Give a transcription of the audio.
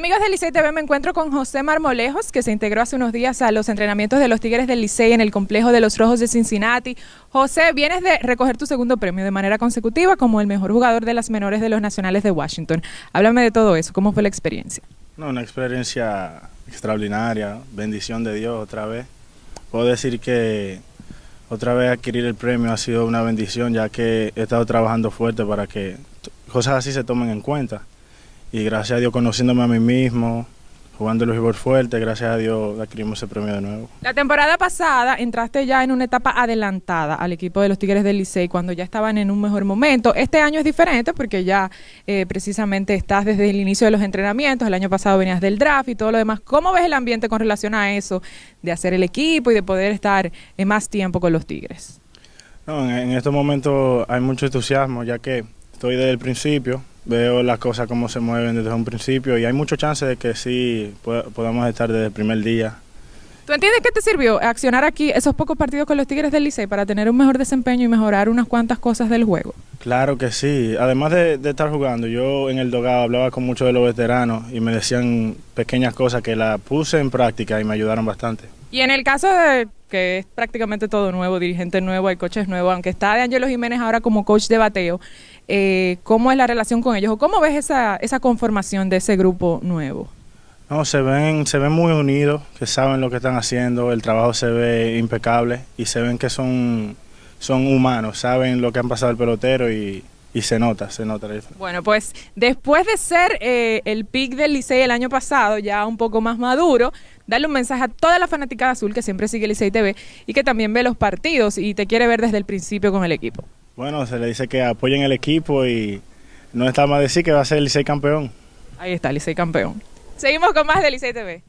Amigos del Licey TV, me encuentro con José Marmolejos, que se integró hace unos días a los entrenamientos de los Tigres del Licey en el complejo de los Rojos de Cincinnati. José, vienes de recoger tu segundo premio de manera consecutiva como el mejor jugador de las menores de los Nacionales de Washington. Háblame de todo eso, ¿cómo fue la experiencia? No, una experiencia extraordinaria, bendición de Dios otra vez. Puedo decir que otra vez adquirir el premio ha sido una bendición, ya que he estado trabajando fuerte para que cosas así se tomen en cuenta y gracias a Dios conociéndome a mí mismo, jugando el béisbol fuerte, gracias a Dios adquirimos ese premio de nuevo. La temporada pasada entraste ya en una etapa adelantada al equipo de los Tigres del Licey cuando ya estaban en un mejor momento. Este año es diferente porque ya eh, precisamente estás desde el inicio de los entrenamientos, el año pasado venías del draft y todo lo demás. ¿Cómo ves el ambiente con relación a eso, de hacer el equipo y de poder estar en más tiempo con los Tigres? No, en, en estos momentos hay mucho entusiasmo ya que estoy desde el principio, veo las cosas como se mueven desde un principio y hay mucho chance de que sí podamos estar desde el primer día. ¿Tú entiendes que te sirvió accionar aquí esos pocos partidos con los Tigres del Licey para tener un mejor desempeño y mejorar unas cuantas cosas del juego? Claro que sí. Además de, estar jugando, yo en el dogado hablaba con muchos de los veteranos y me decían pequeñas cosas que las puse en práctica y me ayudaron bastante. Y en el caso de que es prácticamente todo nuevo, dirigente nuevo, hay coches nuevos, aunque está de Angelo Jiménez ahora como coach de bateo, eh, ¿cómo es la relación con ellos? ¿O cómo ves esa, esa conformación de ese grupo nuevo? No, se ven, se ven muy unidos, que saben lo que están haciendo, el trabajo se ve impecable y se ven que son, son humanos, saben lo que han pasado el pelotero y, y se nota, se nota la diferencia. Bueno, pues después de ser eh, el pick del Licey el año pasado, ya un poco más maduro, darle un mensaje a toda la fanaticada azul que siempre sigue Licey TV y que también ve los partidos y te quiere ver desde el principio con el equipo. Bueno, se le dice que apoyen el equipo y no está más decir que va a ser el Licey campeón. Ahí está, Licey campeón. Seguimos con más de Licey TV.